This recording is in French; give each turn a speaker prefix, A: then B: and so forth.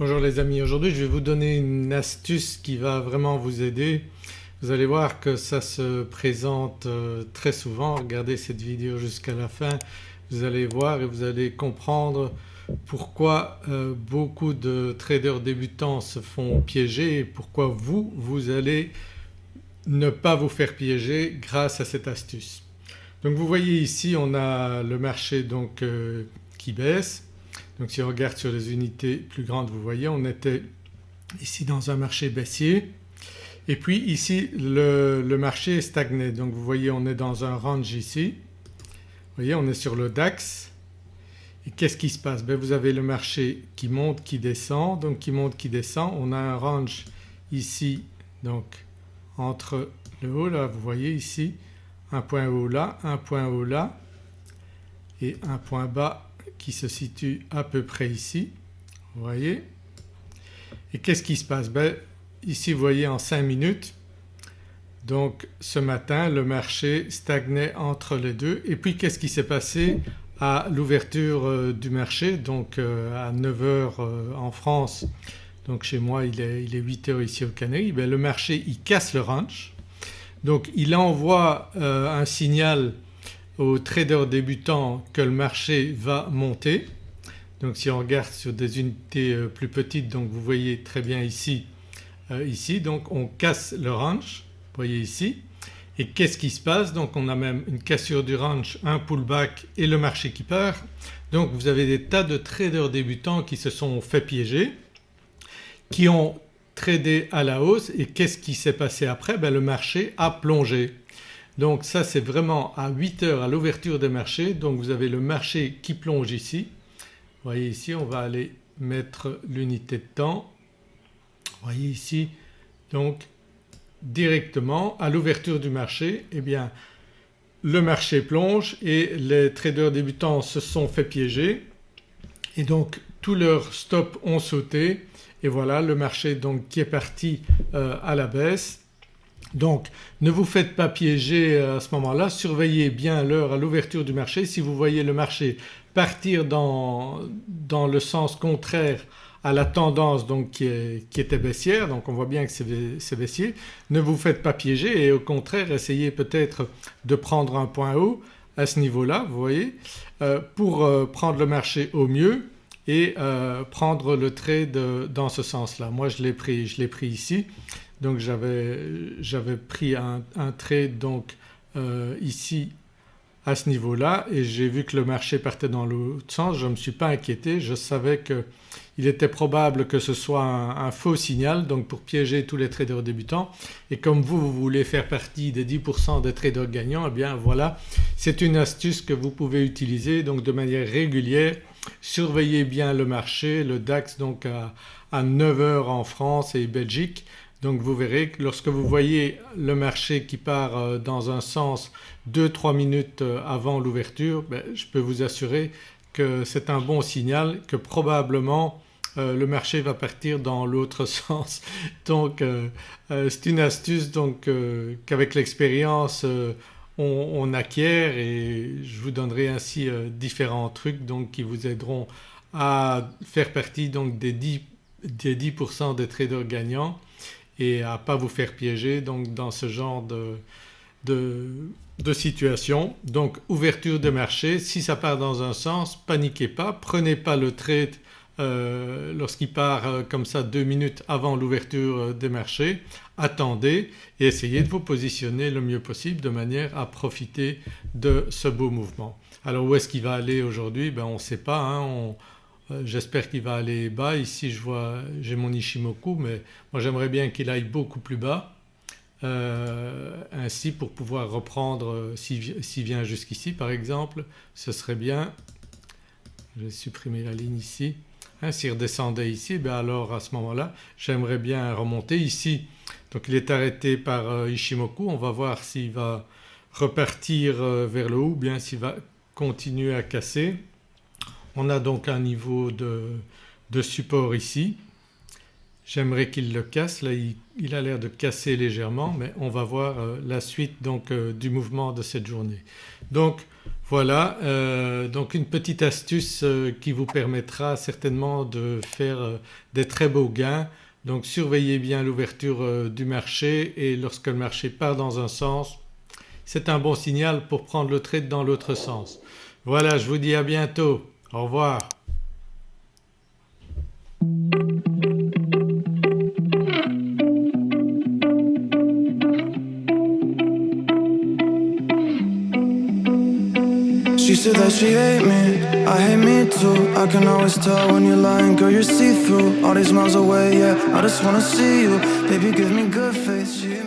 A: Bonjour les amis, aujourd'hui je vais vous donner une astuce qui va vraiment vous aider. Vous allez voir que ça se présente euh, très souvent, regardez cette vidéo jusqu'à la fin, vous allez voir et vous allez comprendre pourquoi euh, beaucoup de traders débutants se font piéger et pourquoi vous, vous allez ne pas vous faire piéger grâce à cette astuce. Donc vous voyez ici on a le marché donc euh, qui baisse donc si on regarde sur les unités plus grandes vous voyez on était ici dans un marché baissier et puis ici le, marché est stagné donc vous voyez on est dans un range ici. Vous voyez on est sur le DAX et qu'est-ce qui se passe? Ben Vous avez le marché qui monte, qui descend donc qui monte, qui descend. On a un range ici donc entre le haut là vous voyez ici un point haut là, un point haut là et un point bas qui se situe à peu près ici, vous voyez. Et qu'est-ce qui se passe? Ben, Ici vous voyez en 5 minutes donc ce matin le marché stagnait entre les deux. Et puis qu'est-ce qui s'est passé à l'ouverture euh, du marché? Donc euh, à 9h euh, en France donc chez moi il est, il est 8h ici au Canaries, ben, le marché il casse le range donc il envoie un signal aux traders débutants que le marché va monter. Donc si on regarde sur des unités euh, plus petites donc vous voyez très bien ici, euh, ici donc on casse le range, voyez ici. Et qu'est-ce qui se passe? Donc on a même une cassure du range, un pullback et le marché qui part. Donc vous avez des tas de traders débutants qui se sont fait piéger, qui ont tradé à la hausse et qu'est-ce qui s'est passé après? Ben, Le marché a plongé. Donc ça c'est vraiment à 8 heures à l'ouverture des marchés donc vous avez le marché qui plonge ici. Vous voyez ici on va aller mettre l'unité de temps. Vous voyez ici donc directement à l'ouverture du marché eh bien le marché plonge et les traders débutants se sont fait piéger et donc tous leurs stops ont sauté et voilà le marché donc qui est parti euh, à la baisse donc ne vous faites pas piéger euh, à ce moment-là, surveillez bien l'heure à l'ouverture du marché. Si vous voyez le marché partir dans, le sens contraire à la tendance donc qui, était baissière, donc on voit bien que c'est baissier, ne vous faites pas piéger et au contraire essayez peut-être de prendre un point haut à ce niveau-là vous voyez euh, pour euh, prendre le marché au mieux et prendre le trade dans ce sens-là. Moi je l'ai pris, pris ici donc j'avais pris un, trade donc euh, ici à ce niveau-là et j'ai vu que le marché partait dans l'autre sens, je ne me suis pas inquiété, je savais qu'il était probable que ce soit un, faux signal donc pour piéger tous les traders débutants et comme vous, vous voulez faire partie des 10% des traders gagnants eh bien voilà c'est une astuce que vous pouvez utiliser donc de manière régulière. Surveillez bien le marché, le DAX donc à, à 9h en France et Belgique donc vous verrez que lorsque vous voyez le marché qui part euh, dans un sens 2-3 minutes euh, avant l'ouverture ben, je peux vous assurer que c'est un bon signal que probablement euh, le marché va partir dans l'autre sens. Donc c'est une astuce donc qu'avec l'expérience on, acquiert et je vous donnerai ainsi différents trucs donc qui vous aideront à faire partie donc des 10%, des, 10 des traders gagnants et à ne pas vous faire piéger donc dans ce genre de, de, situation. Donc ouverture de marché, si ça part dans un sens paniquez pas, prenez pas le trade euh, lorsqu'il part euh, comme ça deux minutes avant l'ouverture euh, des marchés, attendez et essayez de vous positionner le mieux possible de manière à profiter de ce beau mouvement. Alors où est-ce qu'il va aller aujourd'hui? Ben On ne sait pas, hein, euh, j'espère qu'il va aller bas. Ici je vois j'ai mon Ishimoku mais moi j'aimerais bien qu'il aille beaucoup plus bas euh, ainsi pour pouvoir reprendre euh, s'il vient jusqu'ici par exemple ce serait bien. Je vais supprimer la ligne ici. Hein, s'il redescendait ici ben alors à ce moment-là j'aimerais bien remonter ici. Donc il est arrêté par Ishimoku on va voir s'il va repartir vers le haut ou bien s'il va continuer à casser. On a donc un niveau de, support ici. j'aimerais qu'il le casse. Là il, a l'air de casser légèrement mais on va voir la suite donc du mouvement de cette journée. Donc voilà donc une petite astuce qui vous permettra certainement de faire des très beaux gains donc surveillez bien l'ouverture euh, du marché et lorsque le marché part dans un sens c'est un bon signal pour prendre le trade dans l'autre sens. Voilà je vous dis à bientôt. Au revoir. She said that she hate me, I hate me too. I can always tell when you're lying, girl you're see-through. All these miles away, yeah, I just wanna see you. Baby give me good she